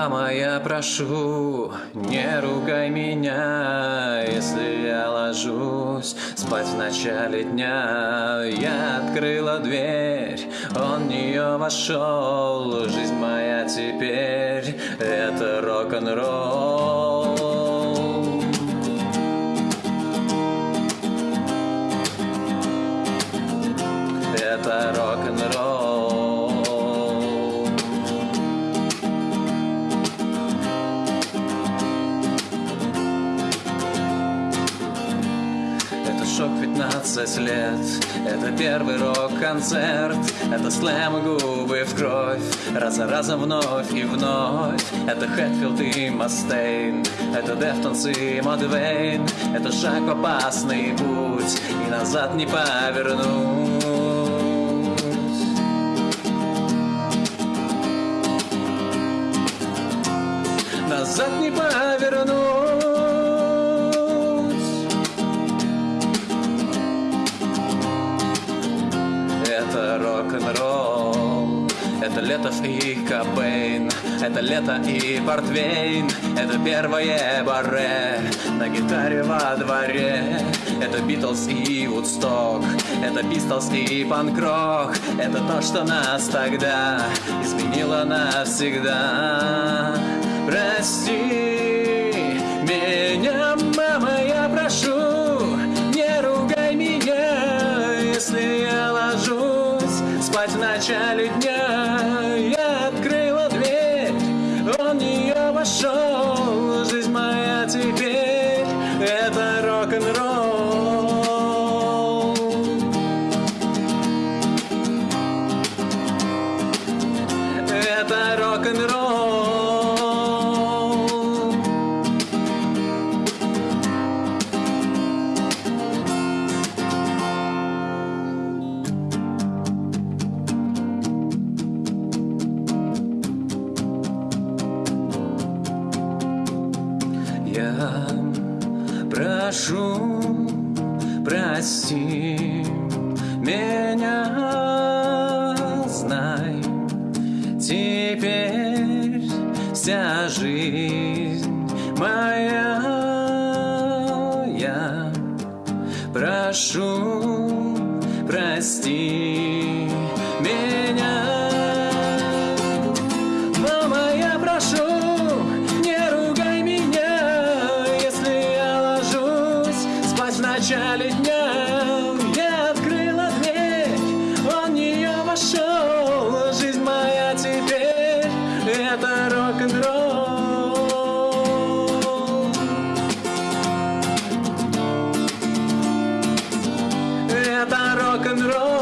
Мама, я прошу, не ругай меня, если я ложусь спать в начале дня. Я открыла дверь, он в нее вошел, жизнь моя теперь это рок-н-ролл. Это шок 15 лет, это первый рок-концерт, это слэм и губы в кровь, раз за разом вновь и вновь. Это Хэтфилд и Мастейн, это Deftones и Mudvayne, это шаг в опасный путь, и назад не повернуть. Это Летов и Кобейн Это лето и Портвейн Это первое баре На гитаре во дворе. Это Битлз и Вудсток Это Пистолс и панк-рок Это то, что нас тогда Изменило навсегда. Прости начале дня Я открыла дверь, он в нее вошел Жизнь моя теперь Я прошу, прости меня, знай, теперь вся жизнь моя. Я прошу, прости это рок-н-ролл. Это рок-н-ролл.